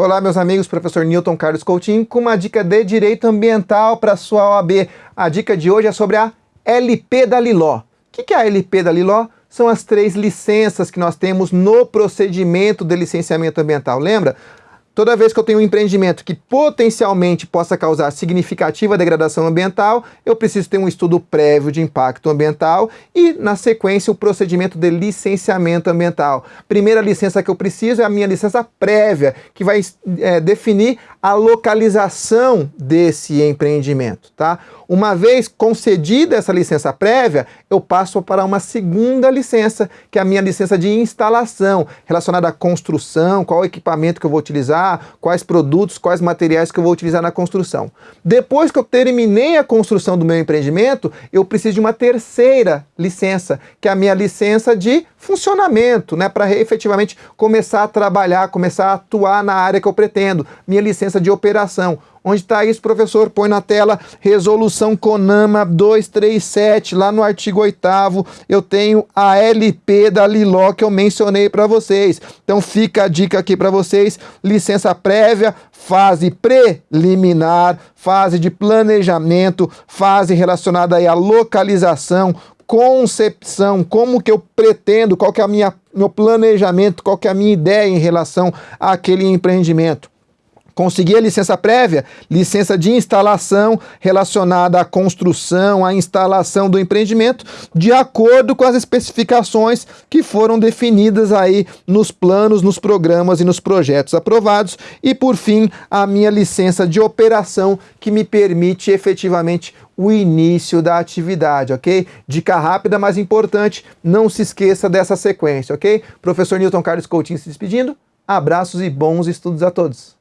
Olá, meus amigos, professor Newton Carlos Coutinho, com uma dica de Direito Ambiental para sua OAB. A dica de hoje é sobre a LP da Liló. O que é a LP da Liló? São as três licenças que nós temos no procedimento de licenciamento ambiental. Lembra? Toda vez que eu tenho um empreendimento que potencialmente possa causar significativa degradação ambiental, eu preciso ter um estudo prévio de impacto ambiental e, na sequência, o procedimento de licenciamento ambiental. Primeira licença que eu preciso é a minha licença prévia, que vai é, definir a localização desse empreendimento. Tá? Uma vez concedida essa licença prévia, eu passo para uma segunda licença, que é a minha licença de instalação, relacionada à construção, qual equipamento que eu vou utilizar, quais produtos, quais materiais que eu vou utilizar na construção. Depois que eu terminei a construção do meu empreendimento, eu preciso de uma terceira licença, que é a minha licença de funcionamento, né, para efetivamente começar a trabalhar, começar a atuar na área que eu pretendo, minha licença de operação. Onde está isso, professor? Põe na tela resolução CONAMA 237, lá no artigo 8 eu tenho a LP da Liló que eu mencionei para vocês. Então fica a dica aqui para vocês, licença prévia, fase preliminar, fase de planejamento, fase relacionada aí à localização, concepção, como que eu pretendo, qual que é a minha meu planejamento, qual que é a minha ideia em relação àquele empreendimento. Consegui a licença prévia, licença de instalação relacionada à construção, à instalação do empreendimento, de acordo com as especificações que foram definidas aí nos planos, nos programas e nos projetos aprovados. E por fim, a minha licença de operação que me permite efetivamente o início da atividade, ok? Dica rápida, mas importante, não se esqueça dessa sequência, ok? Professor Newton Carlos Coutinho se despedindo, abraços e bons estudos a todos.